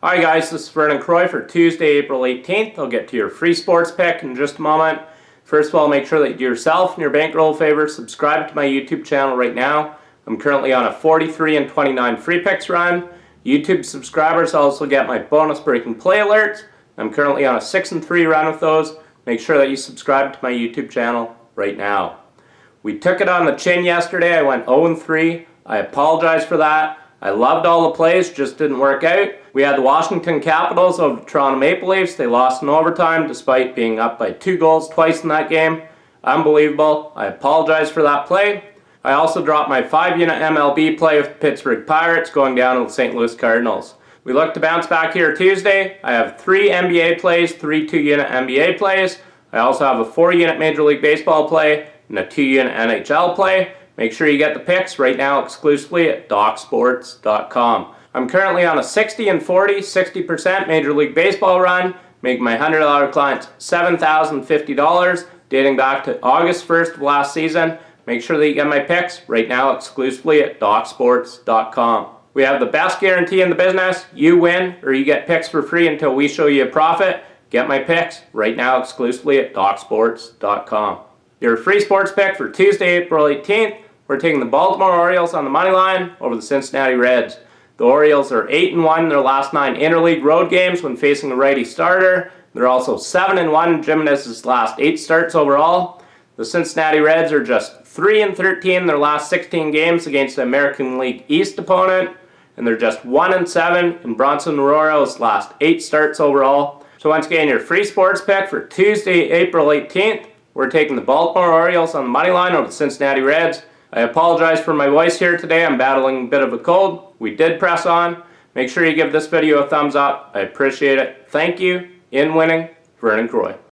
Hi guys, this is Vernon Croy for Tuesday, April 18th. I'll get to your free sports pick in just a moment. First of all, make sure that you do yourself and your bankroll favor. Subscribe to my YouTube channel right now. I'm currently on a 43 and 29 free picks run. YouTube subscribers also get my bonus breaking play alerts. I'm currently on a 6 and 3 run with those. Make sure that you subscribe to my YouTube channel right now. We took it on the chin yesterday. I went 0 and 3. I apologize for that. I loved all the plays, just didn't work out. We had the Washington Capitals over Toronto Maple Leafs. They lost in overtime despite being up by two goals twice in that game. Unbelievable. I apologize for that play. I also dropped my 5-unit MLB play with Pittsburgh Pirates going down to the St. Louis Cardinals. We look to bounce back here Tuesday. I have three NBA plays, three 2-unit NBA plays. I also have a 4-unit Major League Baseball play and a 2-unit NHL play. Make sure you get the picks right now exclusively at DocSports.com. I'm currently on a 60 and 40, 60% Major League Baseball run, making my $100 clients $7,050 dating back to August 1st of last season. Make sure that you get my picks right now exclusively at DocSports.com. We have the best guarantee in the business. You win or you get picks for free until we show you a profit. Get my picks right now exclusively at DocSports.com. Your free sports pick for Tuesday, April 18th we're taking the Baltimore Orioles on the money line over the Cincinnati Reds. The Orioles are 8 and 1 in their last 9 interleague road games when facing a righty starter. They're also 7 and 1 in Jimenez's last 8 starts overall. The Cincinnati Reds are just 3 and 13 in their last 16 games against the American League East opponent. And they're just 1 and 7 in Bronson Arroyo's last 8 starts overall. So once again, your free sports pick for Tuesday, April 18th. We're taking the Baltimore Orioles on the money line over the Cincinnati Reds. I apologize for my voice here today. I'm battling a bit of a cold. We did press on. Make sure you give this video a thumbs up. I appreciate it. Thank you. In winning, Vernon Croy.